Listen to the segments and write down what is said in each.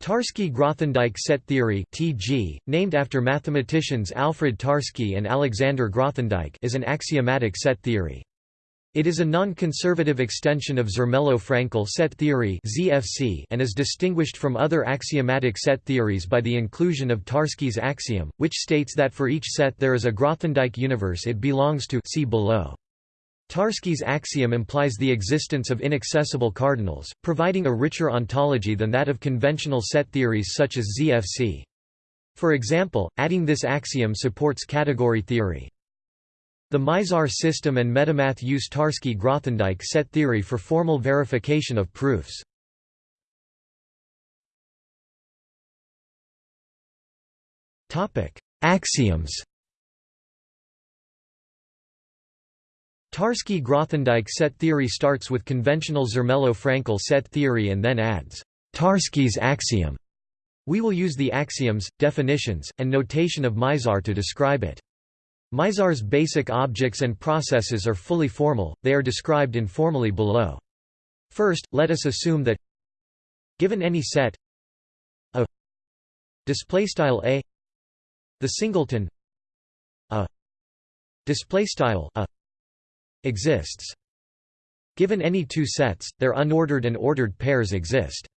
Tarski-Grothendieck set theory (TG), named after mathematicians Alfred Tarski and Alexander Grothendieck, is an axiomatic set theory. It is a non-conservative extension of Zermelo-Fraenkel set theory (ZFC) and is distinguished from other axiomatic set theories by the inclusion of Tarski's axiom, which states that for each set there is a Grothendieck universe it belongs to. See below. Tarski's axiom implies the existence of inaccessible cardinals, providing a richer ontology than that of conventional set theories such as ZFC. For example, adding this axiom supports category theory. The Mizar system and Metamath use Tarski-Grothendieck set theory for formal verification of proofs. Axioms Tarski-Grothendieck set theory starts with conventional Zermelo-Fraenkel set theory and then adds Tarski's axiom. We will use the axioms, definitions, and notation of Mizar to describe it. Mizar's basic objects and processes are fully formal, they are described informally below. First, let us assume that given any set a displaystyle a the singleton a displaystyle a exists. Given any two sets, their unordered and ordered pairs exist.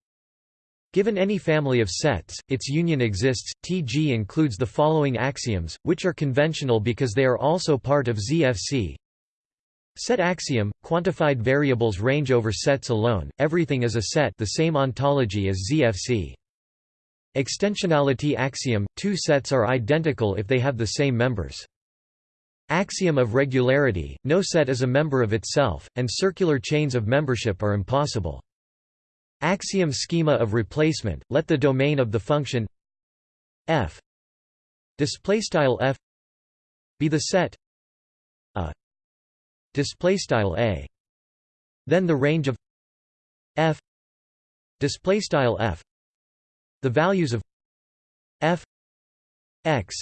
Given any family of sets, its union exists. TG includes the following axioms, which are conventional because they are also part of ZFC. Set axiom, quantified variables range over sets alone, everything is a set the same ontology as ZFC. Extensionality axiom, two sets are identical if they have the same members. Axiom of regularity, no set is a member of itself, and circular chains of membership are impossible. Axiom schema of replacement, let the domain of the function f f be the set a a then the range of f f the values of f x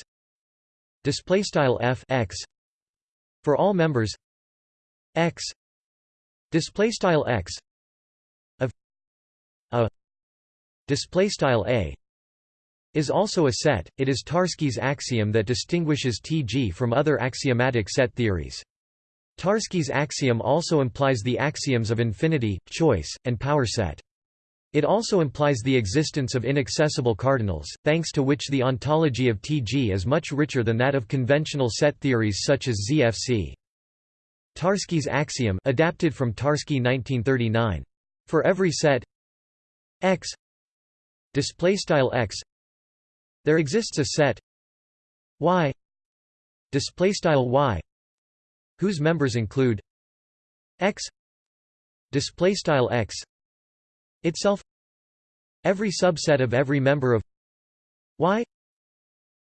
displaystyle f x for all members x display style x of a display style a is also a set. It is Tarski's axiom that distinguishes TG from other axiomatic set theories. Tarski's axiom also implies the axioms of infinity, choice, and power set. It also implies the existence of inaccessible cardinals, thanks to which the ontology of Tg is much richer than that of conventional set theories such as ZFC. Tarski's axiom adapted from Tarski 1939. For every set x displaystyle x there exists a set y displaystyle y whose members include x displaystyle x itself every subset of every member of y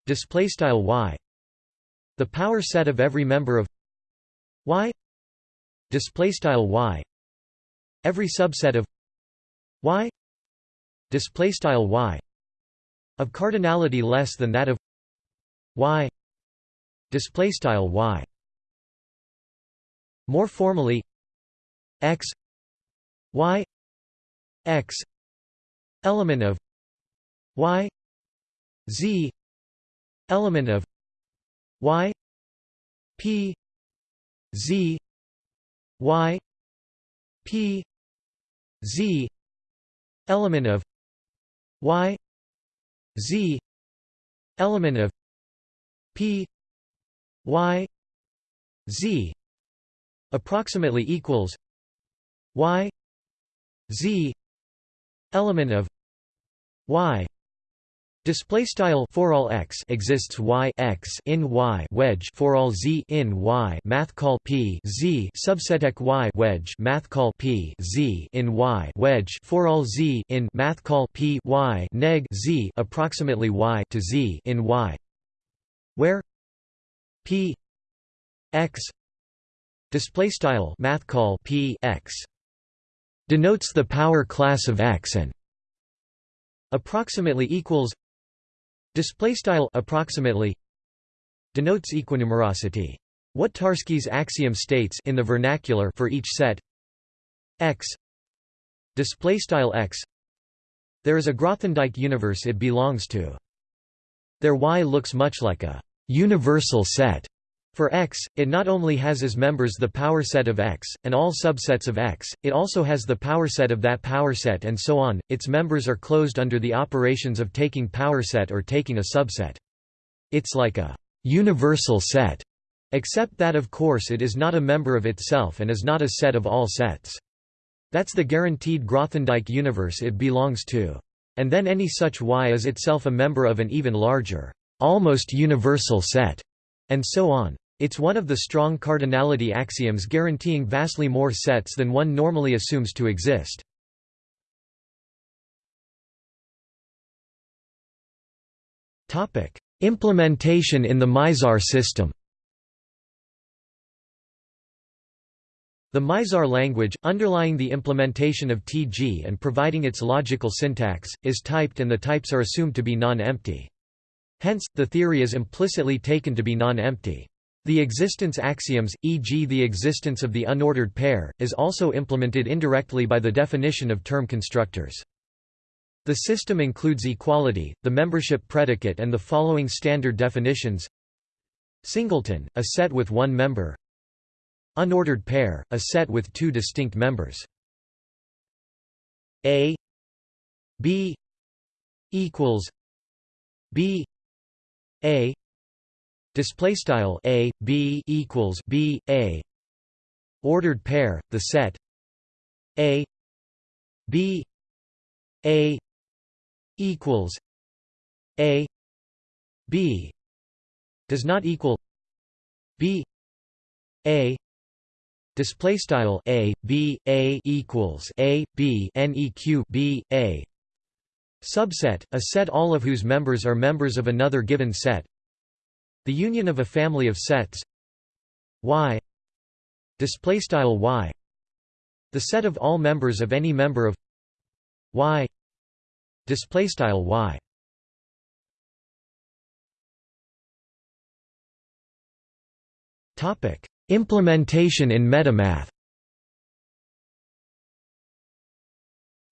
display style y. The power set of every member of y display style y. Every subset of y display style y. Of cardinality less than that of y display style y. More formally x y x element of y z element of y p z y p z element of y z element of p y z approximately equals y z element of y. Display style for all x exists y x in y wedge for all z in y math call p z subset y wedge math call p z in y wedge for all z in math call p y neg z approximately y to z in y. Where p x display style math call p x denotes the power class of X and approximately equals display style approximately denotes equinumerosity. What Tarski's axiom states in the vernacular for each set X display style X There is a Grothendieck universe it belongs to. their Y looks much like a universal set. For X, it not only has as members the power set of X, and all subsets of X, it also has the power set of that power set and so on, its members are closed under the operations of taking power set or taking a subset. It's like a universal set, except that of course it is not a member of itself and is not a set of all sets. That's the guaranteed Grothendieck universe it belongs to. And then any such Y is itself a member of an even larger, almost universal set, and so on. It's one of the strong cardinality axioms guaranteeing vastly more sets than one normally assumes to exist. Implementation in the Mizar system The Mizar language, underlying the implementation of TG and providing its logical syntax, is typed and the types are assumed to be non-empty. Hence, the theory is implicitly taken to be non-empty. The existence axioms, e.g. the existence of the unordered pair, is also implemented indirectly by the definition of term constructors. The system includes equality, the membership predicate and the following standard definitions Singleton, a set with one member Unordered pair, a set with two distinct members. A B equals B A display style A B equals B A. Ordered pair the set A B A equals A B. Does not equal B A. Display style a b a equals a b neq b a. Subset a set all of whose members are members of another given set the union of a family of sets. Y. Display style y. The set of all members of any member of y. Display style y. Topic. Implementation in metamath.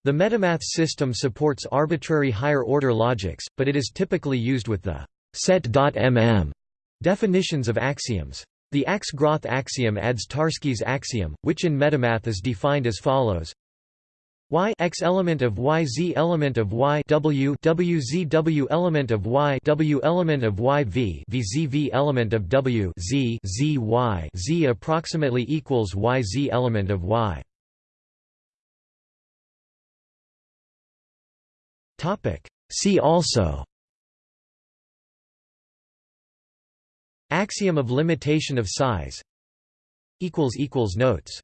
The metamath system supports arbitrary higher-order logics, but it is typically used with the set.mm definitions of axioms. The Ax-Groth axiom adds Tarski's axiom, which in metamath is defined as follows y x element of y z element of y w w z w element of y w element of y v v z v element of w z z y z approximately equals y z element of y. Topic. See also. Axiom of limitation of size. Notes.